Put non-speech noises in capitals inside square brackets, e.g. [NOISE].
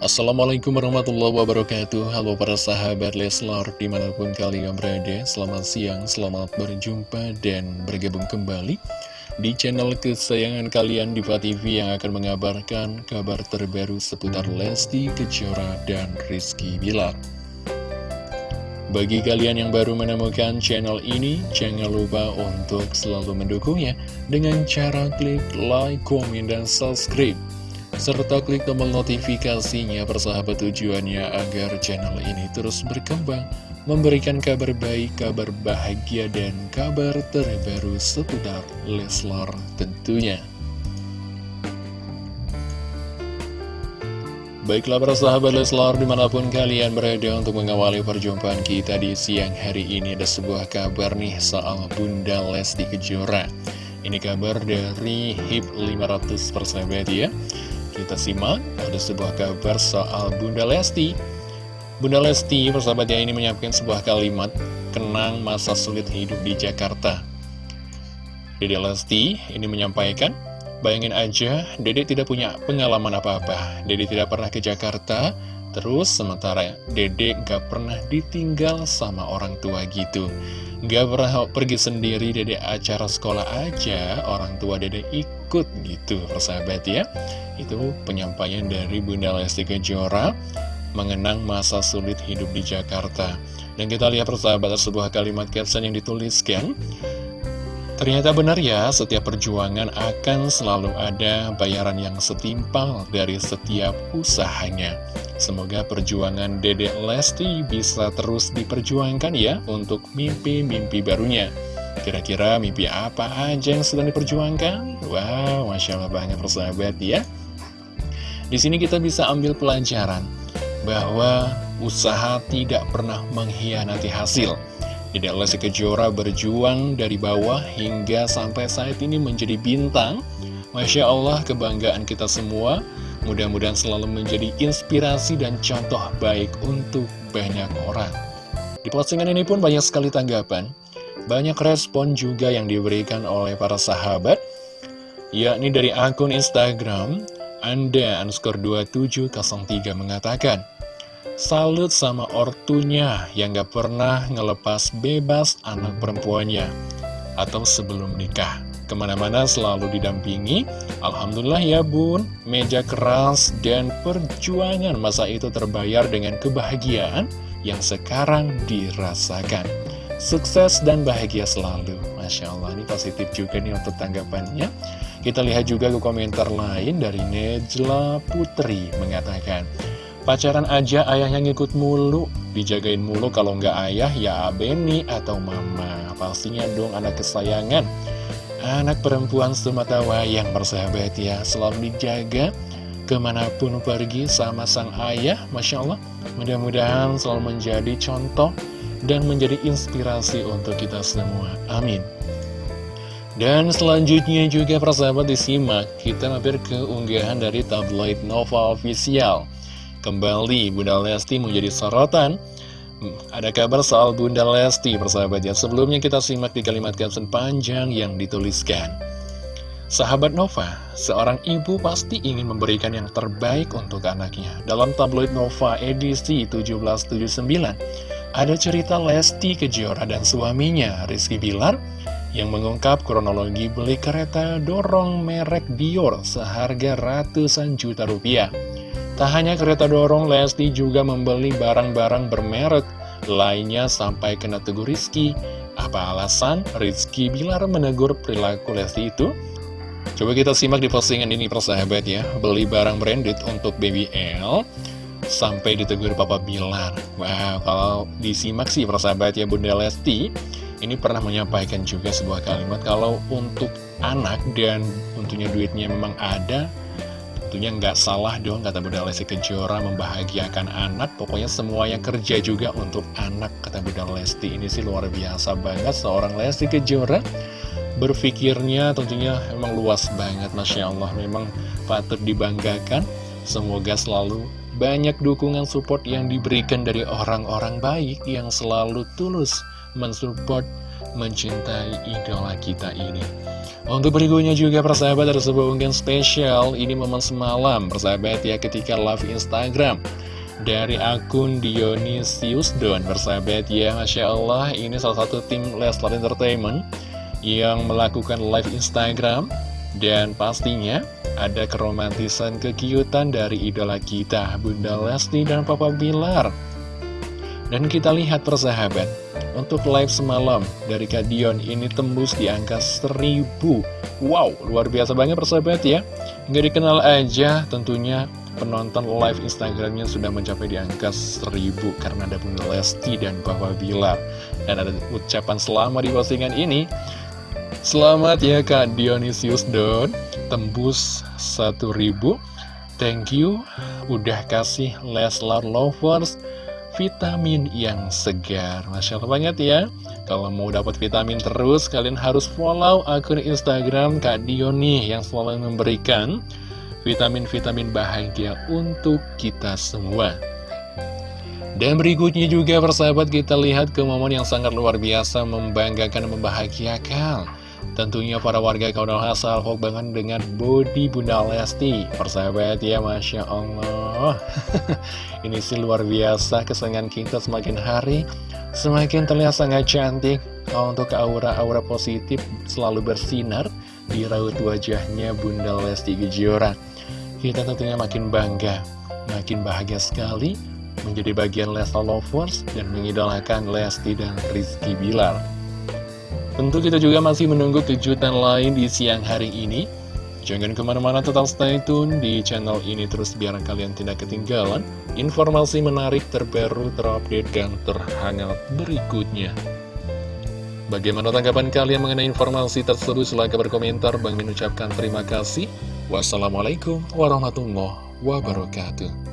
Assalamualaikum warahmatullahi wabarakatuh Halo para sahabat Leslar di mana pun kalian berada Selamat siang, selamat berjumpa dan bergabung kembali Di channel kesayangan kalian Diva TV yang akan mengabarkan kabar terbaru seputar Lesti Kejora dan Rizky Bilar bagi kalian yang baru menemukan channel ini, jangan lupa untuk selalu mendukungnya dengan cara klik like, komen, dan subscribe. Serta klik tombol notifikasinya persahabat tujuannya agar channel ini terus berkembang, memberikan kabar baik, kabar bahagia, dan kabar terbaru seputar Leslar tentunya. Baiklah para sahabat Leslar di mana pun kalian berada untuk mengawali perjumpaan kita di siang hari ini Ada sebuah kabar nih soal Bunda Lesti Kejora Ini kabar dari HIP 500 persahabat ya Kita simak ada sebuah kabar soal Bunda Lesti Bunda Lesti persahabat ya ini menyampaikan sebuah kalimat Kenang masa sulit hidup di Jakarta Dede Lesti ini menyampaikan Bayangin aja, Dede tidak punya pengalaman apa-apa. Dede tidak pernah ke Jakarta, terus sementara Dede gak pernah ditinggal sama orang tua gitu. Gak pernah pergi sendiri, Dede acara sekolah aja, orang tua Dede ikut gitu, persahabat ya. Itu penyampaian dari Bunda Lesti Kejora mengenang masa sulit hidup di Jakarta. Dan kita lihat persahabat sebuah kalimat caption yang dituliskan. Ternyata benar ya, setiap perjuangan akan selalu ada bayaran yang setimpal dari setiap usahanya. Semoga perjuangan Dedek Lesti bisa terus diperjuangkan ya untuk mimpi-mimpi barunya. Kira-kira mimpi apa aja yang sedang diperjuangkan? Wow, Masya Allah banget persahabat ya. Di sini kita bisa ambil pelajaran bahwa usaha tidak pernah mengkhianati hasil. Dedek Lesti Kejora berjuang dari bawah hingga sampai saat ini menjadi bintang. Masya Allah kebanggaan kita semua. Mudah-mudahan selalu menjadi inspirasi dan contoh baik untuk banyak orang. Di postingan ini pun banyak sekali tanggapan. Banyak respon juga yang diberikan oleh para sahabat. Yakni dari akun Instagram, Anda underscore 2703 mengatakan, Salut sama ortunya yang gak pernah ngelepas bebas anak perempuannya Atau sebelum nikah. Ke mana-mana selalu didampingi. Alhamdulillah ya bun. Meja keras dan perjuangan masa itu terbayar dengan kebahagiaan Yang sekarang dirasakan Sukses dan bahagia selalu Masya Allah ini positif juga nih untuk tanggapannya Kita lihat juga ke komentar lain dari Nejla Putri Mengatakan Pacaran aja ayahnya ngikut mulu, dijagain mulu kalau nggak ayah ya Beni atau mama. Pastinya dong anak kesayangan. Anak perempuan semata wayang bersahabat ya, selalu dijaga ke mana pun pergi sama sang ayah, Masya Allah. Mudah-mudahan selalu menjadi contoh dan menjadi inspirasi untuk kita semua. Amin. Dan selanjutnya juga persahabat disimak, kita mampir ke unggahan dari tabloid Nova Official. Kembali Bunda Lesti menjadi sorotan hmm, Ada kabar soal Bunda Lesti persahabat ya Sebelumnya kita simak di kalimat caption panjang yang dituliskan Sahabat Nova, seorang ibu pasti ingin memberikan yang terbaik untuk anaknya Dalam tabloid Nova edisi 1779 Ada cerita Lesti Kejora dan suaminya Rizky Bilar yang mengungkap kronologi beli kereta dorong merek Dior seharga ratusan juta rupiah. Tak hanya kereta dorong, Lesti juga membeli barang-barang bermerek lainnya sampai kena tegur Rizky. Apa alasan Rizky Bilar menegur perilaku Lesti itu? Coba kita simak di postingan ini persahabat ya. Beli barang branded untuk Baby sampai ditegur Papa Bilar. Wow, kalau disimak sih persahabat ya Bunda Lesti ini pernah menyampaikan juga sebuah kalimat kalau untuk anak dan tentunya duitnya memang ada Tentunya nggak salah dong kata Bunda Lesti Kejora membahagiakan anak Pokoknya semua yang kerja juga untuk anak kata Bunda Lesti Ini sih luar biasa banget seorang Lesti Kejora Berpikirnya tentunya memang luas banget Masya Allah Memang patut dibanggakan Semoga selalu banyak dukungan support yang diberikan dari orang-orang baik Yang selalu tulus mensupport mencintai idola kita ini. Untuk berikutnya juga persahabat ada sebuah unggahan spesial. Ini momen semalam persahabat ya ketika live Instagram Dari akun Dionysius Don. Persahabat ya Masya Allah ini salah satu tim Leslar Entertainment Yang melakukan live Instagram Dan pastinya ada keromantisan kekiutan dari idola kita Bunda Lesti dan Papa Bilar. Dan kita lihat persahabat untuk live semalam dari Kadion ini tembus di angka 1000 Wow, luar biasa banget persahabat ya. Nggak dikenal aja tentunya penonton live Instagramnya sudah mencapai di angka 1000 Karena ada Bunda Lesti dan Papa Bilar. Dan ada ucapan selamat di postingan ini Selamat ya Kak Dionysius Don. Tembus 1000 Thank you. Udah kasih Leslar Lovers vitamin yang segar. Masya Allah banget ya. Kalau mau dapat vitamin terus Kalian harus follow akun Instagram Kak Dion Yang selalu memberikan vitamin-vitamin bahagia Untuk kita semua. Dan berikutnya juga persahabat kita lihat ke momen yang sangat luar biasa Membanggakan dan membahagiakan Tentunya para warga kaudal salvo banget dengan body Bunda Lesti. Persahabat ya Masya Allah. [LAUGHS] Ini sih luar biasa kesenangan kita semakin hari Semakin terlihat sangat cantik. Untuk aura-aura positif selalu bersinar Di raut wajahnya Bunda Lesti Kejora. Kita tentunya makin bangga Makin bahagia sekali Menjadi bagian Lesta Lovers Dan mengidolakan Lesti dan Rizky Bilar Tentu kita juga masih menunggu kejutan lain di siang hari ini Jangan ke mana-mana tetap stay tune di channel ini terus biar kalian tidak ketinggalan informasi menarik terbaru, terupdate, dan terhangat berikutnya. Bagaimana tanggapan kalian mengenai informasi tersebut? Silahkan berkomentar. Bang mengucapkan terima kasih. Wassalamualaikum warahmatullahi wabarakatuh.